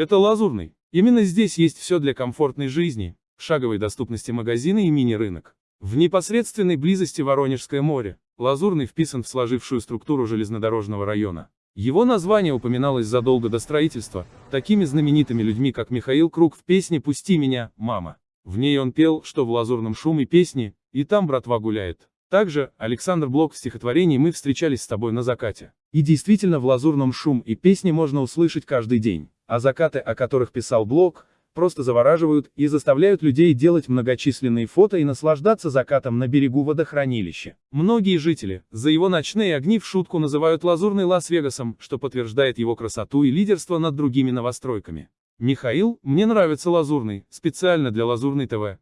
Это Лазурный. Именно здесь есть все для комфортной жизни, шаговой доступности магазины и мини-рынок. В непосредственной близости Воронежское море. Лазурный вписан в сложившую структуру железнодорожного района. Его название упоминалось задолго до строительства, такими знаменитыми людьми, как Михаил Круг в песне «Пусти меня, мама». В ней он пел, что в лазурном шуме песни, и там братва гуляет. Также, Александр Блок в стихотворении «Мы встречались с тобой на закате». И действительно в лазурном шум и песни можно услышать каждый день. А закаты, о которых писал Блок, просто завораживают и заставляют людей делать многочисленные фото и наслаждаться закатом на берегу водохранилища. Многие жители, за его ночные огни в шутку называют лазурный Лас-Вегасом, что подтверждает его красоту и лидерство над другими новостройками. Михаил, мне нравится лазурный, специально для лазурной ТВ.